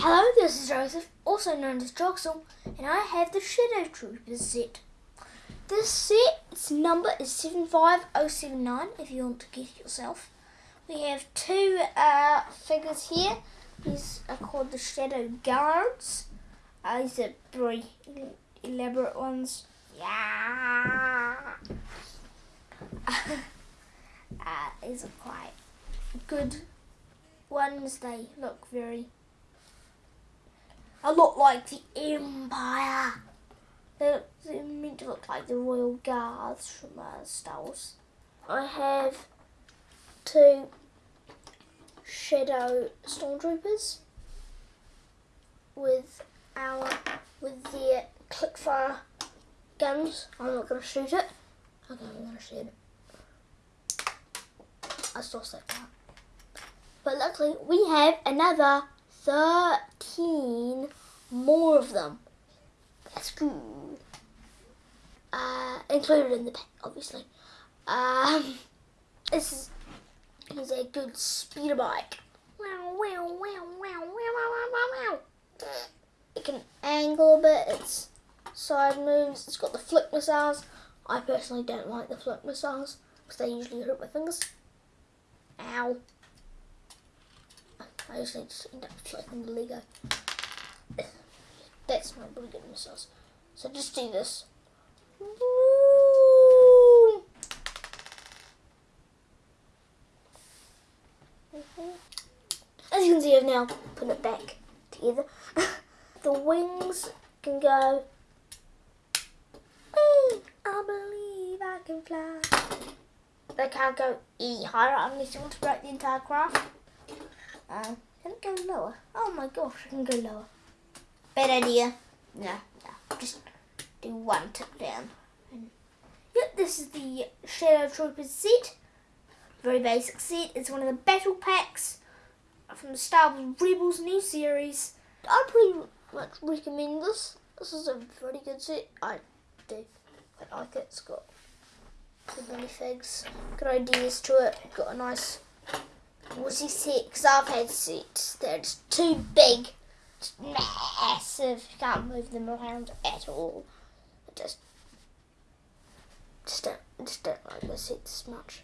Hello, this is Joseph, also known as Joxel, and I have the Shadow Troopers set. This set's number is 75079 if you want to get it yourself. We have two uh, figures here. These are called the Shadow Guards. Uh, these are very elaborate ones. Yeah. uh, these are quite good ones. They look very a lot like the Empire. They're, meant to look like the Royal Guards from uh, Star Wars. I have two Shadow Stormtroopers with our with their clickfire guns. I'm not to shoot it. Okay, I'm to shoot it. I saw that part. But luckily, we have another 13 more of them. That's good. Uh, included in the pack, obviously. Um, this is, is a good speeder bike. It can angle a bit, it's side moves, it's got the flick missiles. I personally don't like the flick missiles because they usually hurt my fingers. Ow. I just usually just end up flicking the Lego. That's my good missiles. So just do this. As you can see, I've now put it back together. the wings can go. I believe I can fly. They can't go E higher unless you want to break the entire craft. Um, can it go lower? Oh my gosh, I can go lower. Bad idea. No, no, just do one tip down. And, yep, this is the Shadow Troopers set. Very basic set. It's one of the battle packs from the Star Wars Rebels new series. I pretty much recommend this. This is a pretty good set. I do quite like it. It's got good minifigs, good ideas to it. Got a nice was he six? I've had six. They're just too big. Massive. You can't move them around at all. I just, just don't, just don't like the sets much.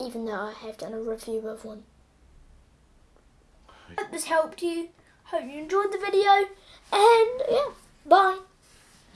Even though I have done a review of one. Hope this helped you. Hope you enjoyed the video. And yeah, bye.